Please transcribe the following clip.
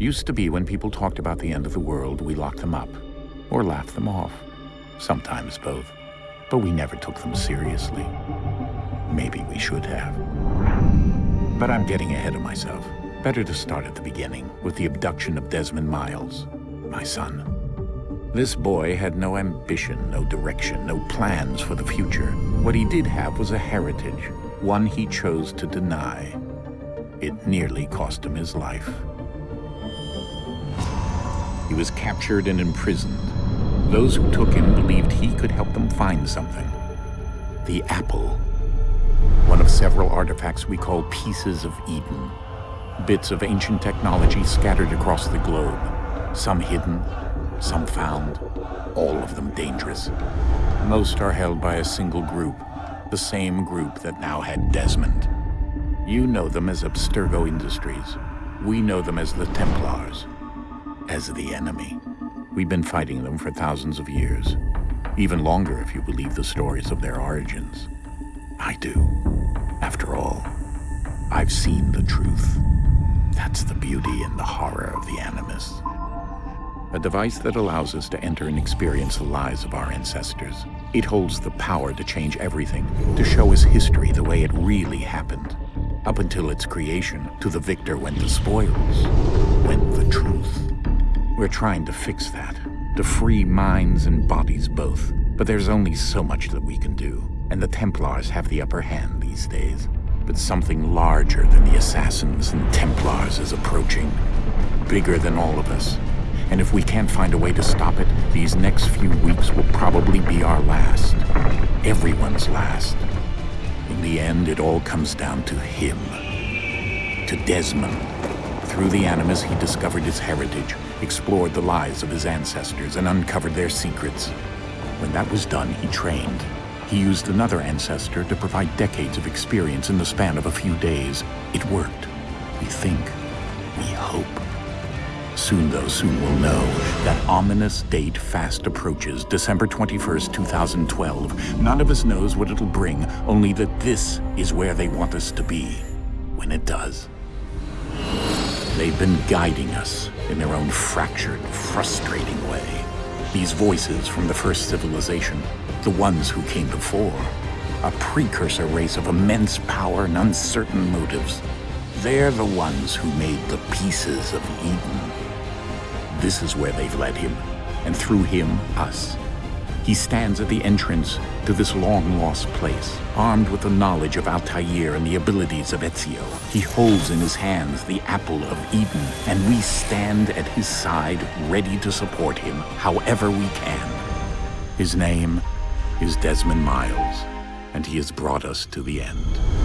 Used to be when people talked about the end of the world, we locked them up. Or laughed them off. Sometimes both. But we never took them seriously. Maybe we should have. But I'm getting ahead of myself. Better to start at the beginning, with the abduction of Desmond Miles, my son. This boy had no ambition, no direction, no plans for the future. What he did have was a heritage, one he chose to deny. It nearly cost him his life. He was captured and imprisoned. Those who took him believed he could help them find something. The apple. One of several artifacts we call pieces of Eden. Bits of ancient technology scattered across the globe. Some hidden, some found, all of them dangerous. Most are held by a single group, the same group that now had Desmond. You know them as Abstergo Industries. We know them as the Templars, as the enemy. We've been fighting them for thousands of years, even longer if you believe the stories of their origins. I do. After all, I've seen the truth. That's the beauty and the horror of the Animus. A device that allows us to enter and experience the lives of our ancestors. It holds the power to change everything, to show us history the way it really happened. Up until its creation, to the victor went the spoils, went the truth. We're trying to fix that, to free minds and bodies both. But there's only so much that we can do, and the Templars have the upper hand these days. But something larger than the Assassins and Templars is approaching. Bigger than all of us. And if we can't find a way to stop it, these next few weeks will probably be our last. Everyone's last. In the end, it all comes down to him. To Desmond. Through the Animus, he discovered his heritage, explored the lives of his ancestors, and uncovered their secrets. When that was done, he trained. He used another ancestor to provide decades of experience in the span of a few days. It worked. We think. We hope. Soon, though, soon we'll know. That ominous date fast approaches, December 21st, 2012. None of us knows what it'll bring, only that this is where they want us to be. When it does. They've been guiding us in their own fractured, frustrating way. These voices from the first civilization, the ones who came before, a precursor race of immense power and uncertain motives. They're the ones who made the pieces of Eden. This is where they've led him, and through him, us. He stands at the entrance to this long-lost place, armed with the knowledge of Altair and the abilities of Ezio. He holds in his hands the Apple of Eden, and we stand at his side, ready to support him however we can. His name is Desmond Miles, and he has brought us to the end.